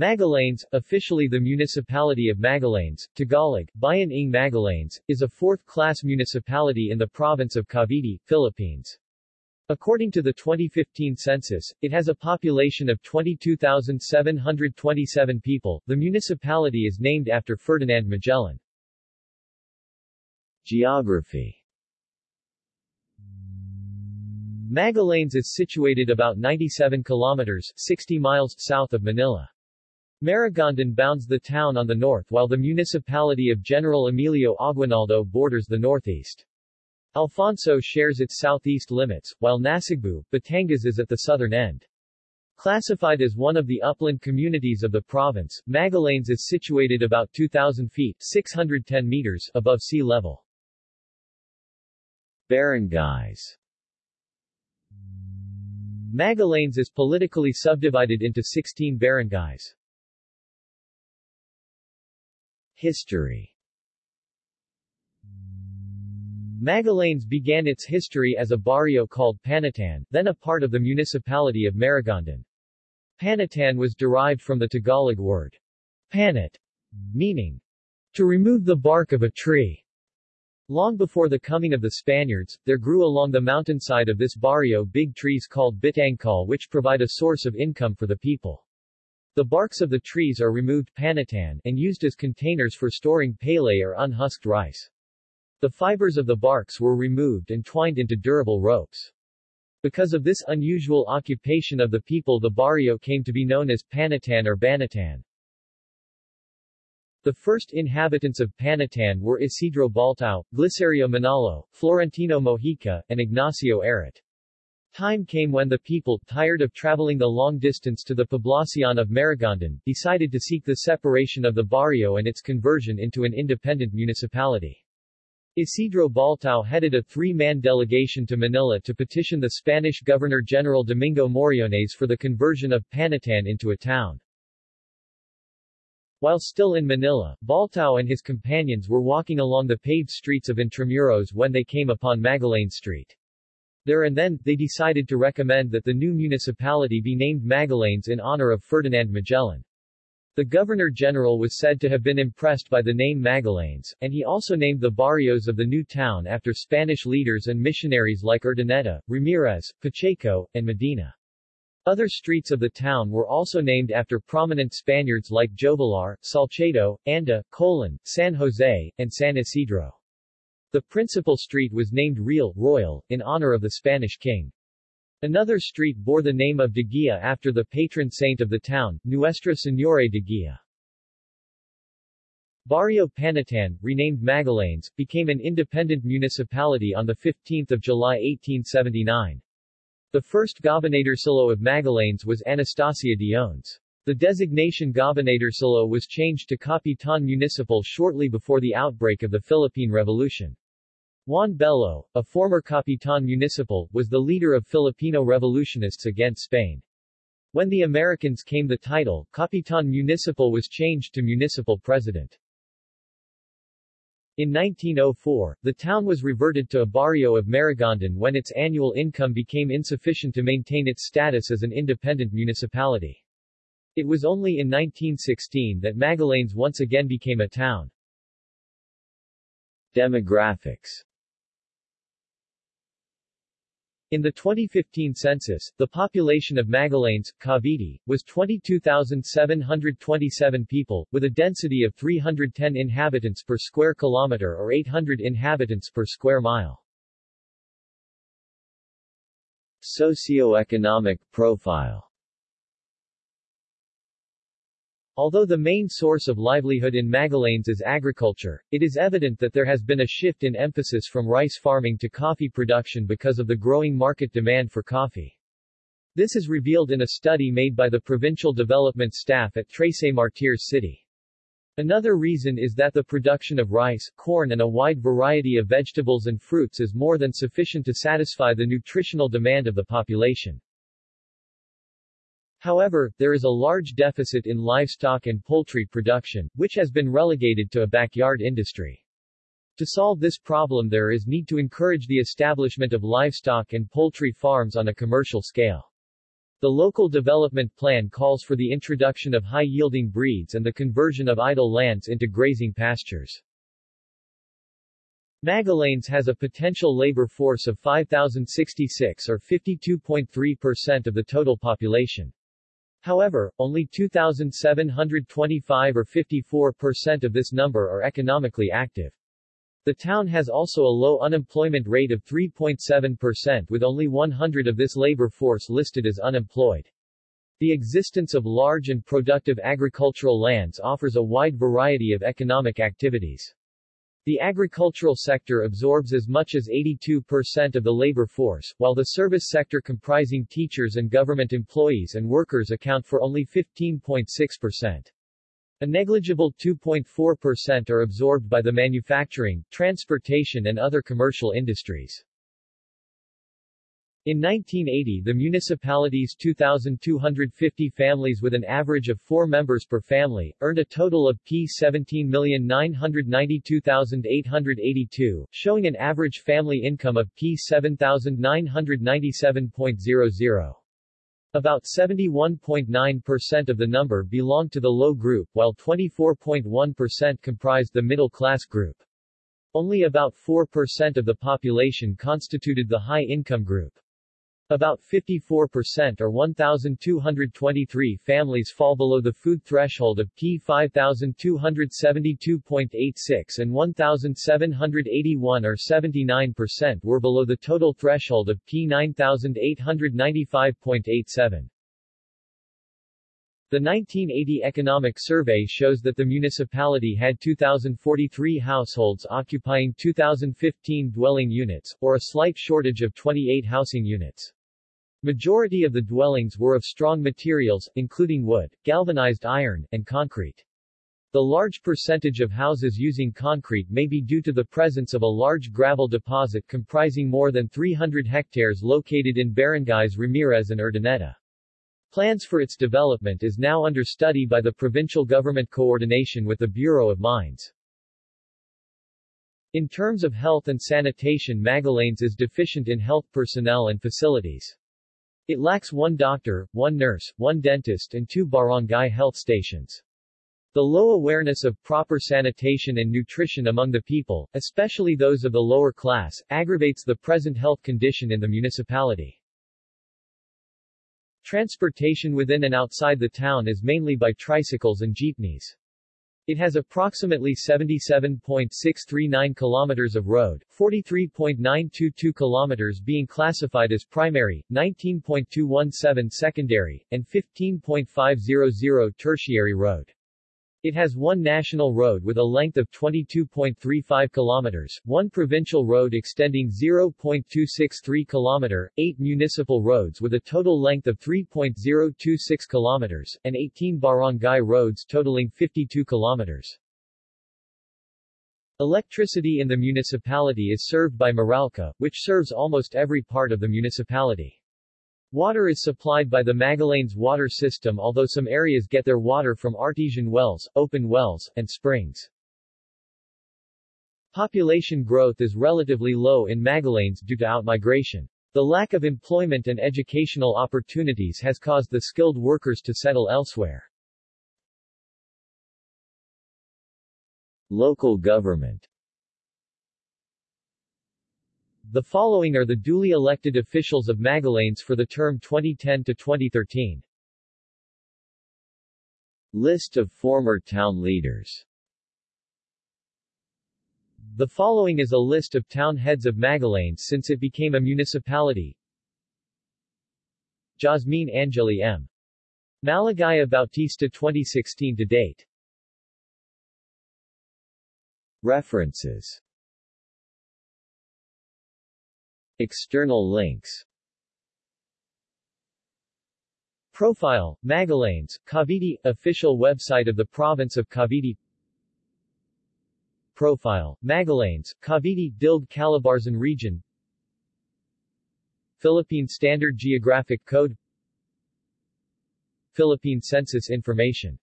Magallanes, officially the municipality of Magallanes, Tagalog, Bayan ng Magallanes, is a fourth-class municipality in the province of Cavite, Philippines. According to the 2015 census, it has a population of 22,727 people. The municipality is named after Ferdinand Magellan. Geography Magallanes is situated about 97 kilometers 60 miles south of Manila. Maragondon bounds the town on the north while the municipality of General Emilio Aguinaldo borders the northeast. Alfonso shares its southeast limits, while Nasugbu, Batangas is at the southern end. Classified as one of the upland communities of the province, Magallanes is situated about 2,000 feet 610 meters above sea level. Barangays Magallanes is politically subdivided into 16 barangays. History Magallanes began its history as a barrio called Panitan, then a part of the municipality of Maragondon. Panitan was derived from the Tagalog word panit, meaning to remove the bark of a tree. Long before the coming of the Spaniards, there grew along the mountainside of this barrio big trees called bitangkal which provide a source of income for the people. The barks of the trees are removed panitan and used as containers for storing palay or unhusked rice. The fibers of the barks were removed and twined into durable ropes. Because of this unusual occupation of the people the barrio came to be known as Panitan or Banatan. The first inhabitants of Panitan were Isidro Baltao, Glicerio Manalo, Florentino Mojica, and Ignacio Arat. Time came when the people, tired of traveling the long distance to the Poblacion of Maragondon, decided to seek the separation of the barrio and its conversion into an independent municipality. Isidro Baltao headed a three-man delegation to Manila to petition the Spanish Governor-General Domingo Moriones for the conversion of Panitan into a town. While still in Manila, Baltao and his companions were walking along the paved streets of Intramuros when they came upon Magallanes Street. There and then, they decided to recommend that the new municipality be named Magallanes in honor of Ferdinand Magellan. The Governor-General was said to have been impressed by the name Magallanes, and he also named the barrios of the new town after Spanish leaders and missionaries like Urdaneta, Ramirez, Pacheco, and Medina. Other streets of the town were also named after prominent Spaniards like Jovellar, Salcedo, Anda, Colon, San Jose, and San Isidro. The principal street was named Real, Royal, in honor of the Spanish king. Another street bore the name of De Guia after the patron saint of the town, Nuestra Señora de Guia. Barrio Panitan, renamed Magallanes, became an independent municipality on 15 July 1879. The first gobernadorcillo of Magallanes was Anastasia Diones. The designation Gobernadorcillo was changed to Capitan Municipal shortly before the outbreak of the Philippine Revolution. Juan Bello, a former Capitan Municipal, was the leader of Filipino revolutionists against Spain. When the Americans came the title, Capitan Municipal was changed to Municipal President. In 1904, the town was reverted to a barrio of Maragondon when its annual income became insufficient to maintain its status as an independent municipality. It was only in 1916 that Magallanes once again became a town. Demographics in the 2015 census, the population of Magallanes, Cavite, was 22,727 people, with a density of 310 inhabitants per square kilometer or 800 inhabitants per square mile. Socioeconomic profile Although the main source of livelihood in Magallanes is agriculture, it is evident that there has been a shift in emphasis from rice farming to coffee production because of the growing market demand for coffee. This is revealed in a study made by the provincial development staff at Trece Martires City. Another reason is that the production of rice, corn and a wide variety of vegetables and fruits is more than sufficient to satisfy the nutritional demand of the population. However, there is a large deficit in livestock and poultry production, which has been relegated to a backyard industry. To solve this problem there is need to encourage the establishment of livestock and poultry farms on a commercial scale. The local development plan calls for the introduction of high-yielding breeds and the conversion of idle lands into grazing pastures. Magallanes has a potential labor force of 5,066 or 52.3% of the total population. However, only 2,725 or 54% of this number are economically active. The town has also a low unemployment rate of 3.7% with only 100 of this labor force listed as unemployed. The existence of large and productive agricultural lands offers a wide variety of economic activities. The agricultural sector absorbs as much as 82% of the labor force, while the service sector comprising teachers and government employees and workers account for only 15.6%. A negligible 2.4% are absorbed by the manufacturing, transportation and other commercial industries. In 1980 the municipality's 2,250 families with an average of four members per family, earned a total of P17,992,882, showing an average family income of P7,997.00. About 71.9% of the number belonged to the low group while 24.1% comprised the middle class group. Only about 4% of the population constituted the high-income group. About 54% or 1,223 families fall below the food threshold of P5272.86 and 1,781 or 79% were below the total threshold of P9895.87. The 1980 economic survey shows that the municipality had 2,043 households occupying 2,015 dwelling units, or a slight shortage of 28 housing units. Majority of the dwellings were of strong materials, including wood, galvanized iron, and concrete. The large percentage of houses using concrete may be due to the presence of a large gravel deposit comprising more than 300 hectares located in barangays Ramirez and Urdaneta. Plans for its development is now under study by the provincial government coordination with the Bureau of Mines. In terms of health and sanitation Magallanes is deficient in health personnel and facilities. It lacks one doctor, one nurse, one dentist and two barangay health stations. The low awareness of proper sanitation and nutrition among the people, especially those of the lower class, aggravates the present health condition in the municipality. Transportation within and outside the town is mainly by tricycles and jeepneys. It has approximately 77.639 kilometers of road, 43.922 kilometers being classified as primary, 19.217 secondary, and 15.500 tertiary road. It has one national road with a length of 22.35 kilometers, one provincial road extending 0.263 kilometer, eight municipal roads with a total length of 3.026 kilometers, and 18 barangay roads totaling 52 kilometers. Electricity in the municipality is served by Meralco, which serves almost every part of the municipality. Water is supplied by the Magallanes water system although some areas get their water from artesian wells, open wells, and springs. Population growth is relatively low in Magallanes due to outmigration. The lack of employment and educational opportunities has caused the skilled workers to settle elsewhere. Local government the following are the duly elected officials of Magallanes for the term 2010 to 2013. List of former town leaders The following is a list of town heads of Magallanes since it became a municipality. Jasmine Angeli M. Maligaya Bautista 2016 to date. References External links. Profile, Magallanes, Cavite, official website of the province of Cavite. Profile, Magallanes, Cavite, DILG Calabarzon region. Philippine Standard Geographic Code. Philippine Census Information